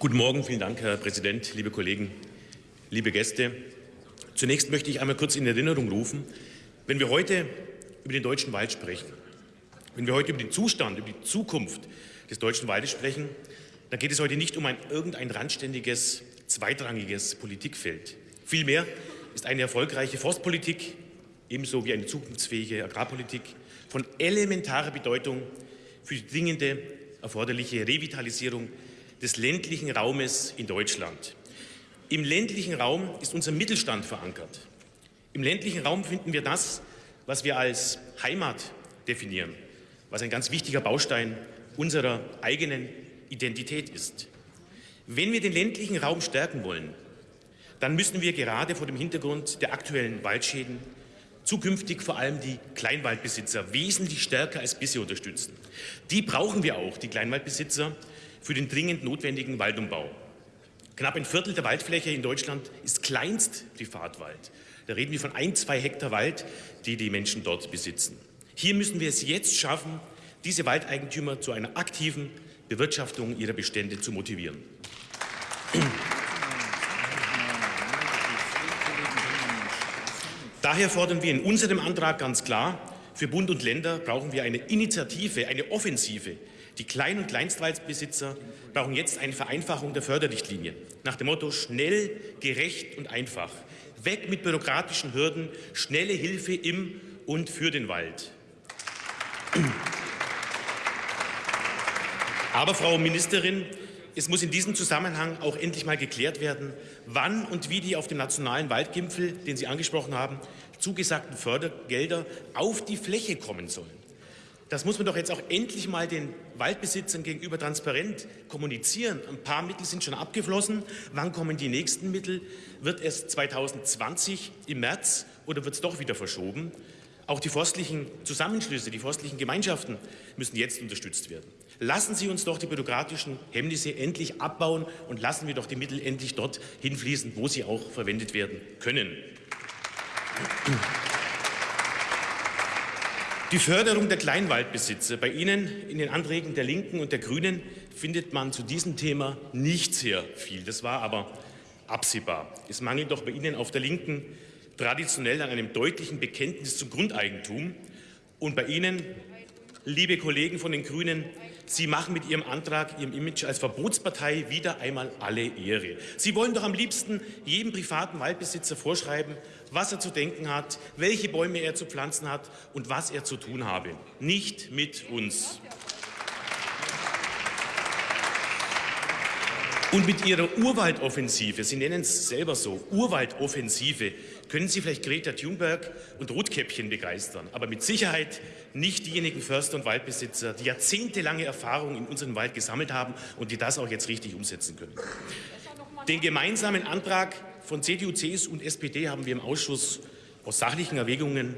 Guten Morgen, vielen Dank, Herr Präsident, liebe Kollegen, liebe Gäste. Zunächst möchte ich einmal kurz in Erinnerung rufen, wenn wir heute über den deutschen Wald sprechen, wenn wir heute über den Zustand, über die Zukunft des deutschen Waldes sprechen, dann geht es heute nicht um ein irgendein randständiges, zweitrangiges Politikfeld. Vielmehr ist eine erfolgreiche Forstpolitik ebenso wie eine zukunftsfähige Agrarpolitik von elementarer Bedeutung für die dringende erforderliche Revitalisierung des ländlichen Raumes in Deutschland. Im ländlichen Raum ist unser Mittelstand verankert. Im ländlichen Raum finden wir das, was wir als Heimat definieren, was ein ganz wichtiger Baustein unserer eigenen Identität ist. Wenn wir den ländlichen Raum stärken wollen, dann müssen wir gerade vor dem Hintergrund der aktuellen Waldschäden zukünftig vor allem die Kleinwaldbesitzer wesentlich stärker als bisher unterstützen. Die brauchen wir auch, die Kleinwaldbesitzer, für den dringend notwendigen Waldumbau. Knapp ein Viertel der Waldfläche in Deutschland ist kleinst Privatwald. Da reden wir von ein, zwei Hektar Wald, die die Menschen dort besitzen. Hier müssen wir es jetzt schaffen, diese Waldeigentümer zu einer aktiven Bewirtschaftung ihrer Bestände zu motivieren. Daher fordern wir in unserem Antrag ganz klar, für Bund und Länder brauchen wir eine Initiative, eine Offensive. Die Klein- und Kleinstwaldbesitzer brauchen jetzt eine Vereinfachung der Förderrichtlinien. Nach dem Motto schnell, gerecht und einfach. Weg mit bürokratischen Hürden, schnelle Hilfe im und für den Wald. Aber, Frau Ministerin, es muss in diesem Zusammenhang auch endlich mal geklärt werden, wann und wie die auf dem nationalen Waldgipfel, den Sie angesprochen haben, zugesagten Fördergelder auf die Fläche kommen sollen. Das muss man doch jetzt auch endlich mal den Waldbesitzern gegenüber transparent kommunizieren. Ein paar Mittel sind schon abgeflossen. Wann kommen die nächsten Mittel? Wird es 2020 im März oder wird es doch wieder verschoben? Auch die forstlichen Zusammenschlüsse, die forstlichen Gemeinschaften müssen jetzt unterstützt werden. Lassen Sie uns doch die bürokratischen Hemmnisse endlich abbauen und lassen wir doch die Mittel endlich dort hinfließen, wo sie auch verwendet werden können. Die Förderung der Kleinwaldbesitzer. Bei Ihnen in den Anträgen der Linken und der Grünen findet man zu diesem Thema nicht sehr viel. Das war aber absehbar. Es mangelt doch bei Ihnen auf der Linken traditionell an einem deutlichen Bekenntnis zum Grundeigentum. Und bei Ihnen, liebe Kollegen von den Grünen, Sie machen mit Ihrem Antrag, Ihrem Image als Verbotspartei wieder einmal alle Ehre. Sie wollen doch am liebsten jedem privaten Waldbesitzer vorschreiben, was er zu denken hat, welche Bäume er zu pflanzen hat und was er zu tun habe. Nicht mit uns. Und mit Ihrer Urwaldoffensive, Sie nennen es selber so, Urwaldoffensive, können Sie vielleicht Greta Thunberg und Rotkäppchen begeistern, aber mit Sicherheit nicht diejenigen Förster und Waldbesitzer, die jahrzehntelange Erfahrung in unserem Wald gesammelt haben und die das auch jetzt richtig umsetzen können. Den gemeinsamen Antrag von CDU, CSU und SPD haben wir im Ausschuss aus sachlichen Erwägungen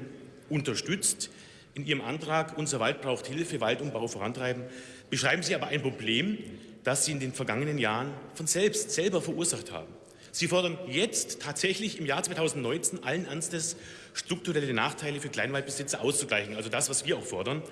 unterstützt. In Ihrem Antrag Unser Wald braucht Hilfe, Waldumbau vorantreiben, beschreiben Sie aber ein Problem, das Sie in den vergangenen Jahren von selbst selber verursacht haben. Sie fordern jetzt tatsächlich im Jahr 2019 allen Ernstes strukturelle Nachteile für Kleinwaldbesitzer auszugleichen, also das, was wir auch fordern,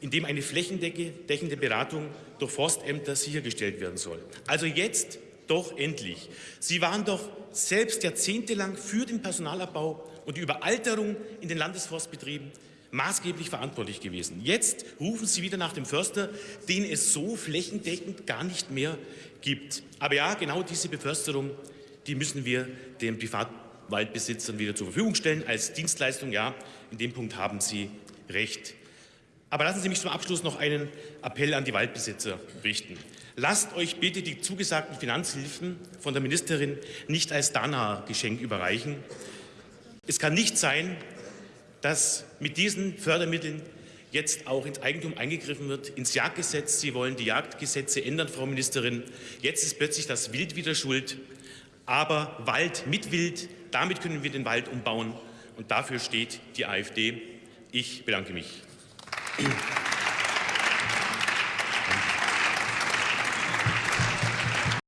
indem eine flächendeckende Beratung durch Forstämter sichergestellt werden soll. Also jetzt doch endlich. Sie waren doch selbst jahrzehntelang für den Personalabbau und die Überalterung in den Landesforstbetrieben maßgeblich verantwortlich gewesen. Jetzt rufen Sie wieder nach dem Förster, den es so flächendeckend gar nicht mehr gibt. Aber ja, genau diese Beförsterung die müssen wir den Privatwaldbesitzern wieder zur Verfügung stellen als Dienstleistung. Ja, in dem Punkt haben Sie recht. Aber lassen Sie mich zum Abschluss noch einen Appell an die Waldbesitzer richten. Lasst euch bitte die zugesagten Finanzhilfen von der Ministerin nicht als Dana-Geschenk überreichen. Es kann nicht sein, dass mit diesen Fördermitteln jetzt auch ins Eigentum eingegriffen wird, ins Jagdgesetz. Sie wollen die Jagdgesetze ändern, Frau Ministerin. Jetzt ist plötzlich das Wild wieder schuld aber Wald mit Wild, damit können wir den Wald umbauen. Und dafür steht die AfD. Ich bedanke mich.